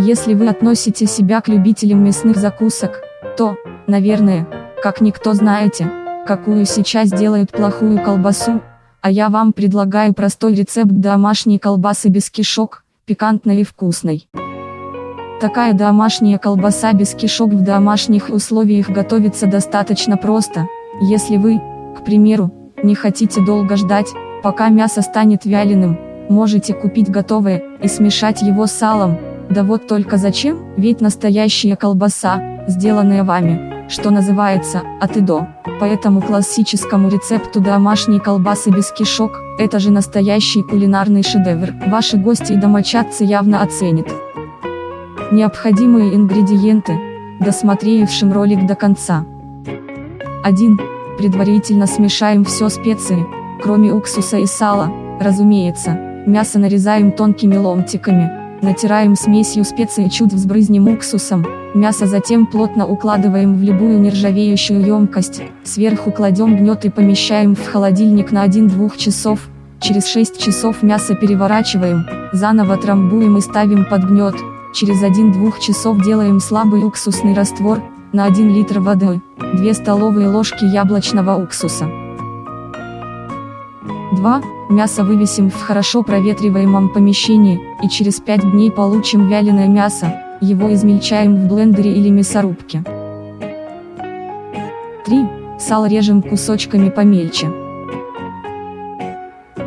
Если вы относите себя к любителям мясных закусок, то, наверное, как никто знаете, какую сейчас делают плохую колбасу, а я вам предлагаю простой рецепт домашней колбасы без кишок, пикантной и вкусной. Такая домашняя колбаса без кишок в домашних условиях готовится достаточно просто, если вы, к примеру, не хотите долго ждать, пока мясо станет вяленым, можете купить готовое, и смешать его с салом, да вот только зачем, ведь настоящая колбаса, сделанная вами, что называется, от и до. По этому классическому рецепту домашней колбасы без кишок, это же настоящий кулинарный шедевр, ваши гости и домочадцы явно оценят. Необходимые ингредиенты, досмотревшим ролик до конца. 1. Предварительно смешаем все специи, кроме уксуса и сала, разумеется, мясо нарезаем тонкими ломтиками, натираем смесью специй чуть взбрызнем уксусом, мясо затем плотно укладываем в любую нержавеющую емкость, сверху кладем гнет и помещаем в холодильник на 1-2 часов, через 6 часов мясо переворачиваем, заново трамбуем и ставим под гнет, Через 1-2 часов делаем слабый уксусный раствор, на 1 литр воды, 2 столовые ложки яблочного уксуса. 2. Мясо вывесим в хорошо проветриваемом помещении, и через 5 дней получим вяленое мясо, его измельчаем в блендере или мясорубке. 3. Сало режем кусочками помельче.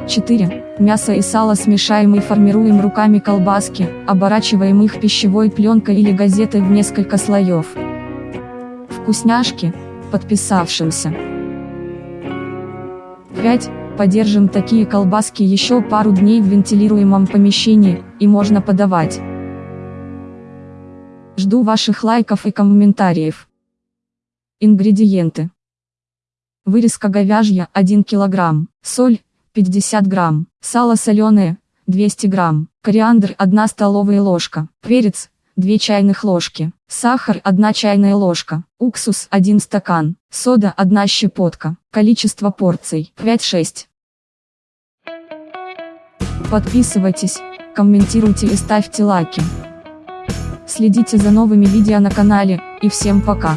4. Мясо и сало смешаем и формируем руками колбаски, оборачиваем их пищевой пленкой или газетой в несколько слоев. Вкусняшки, подписавшимся. 5. Подержим такие колбаски еще пару дней в вентилируемом помещении, и можно подавать. Жду ваших лайков и комментариев. Ингредиенты. Вырезка говяжья 1 кг, соль 50 грамм, сало соленое, 200 грамм, кориандр 1 столовая ложка, перец, 2 чайных ложки, сахар 1 чайная ложка, уксус 1 стакан, сода 1 щепотка, количество порций 5-6. Подписывайтесь, комментируйте и ставьте лайки. Следите за новыми видео на канале, и всем пока.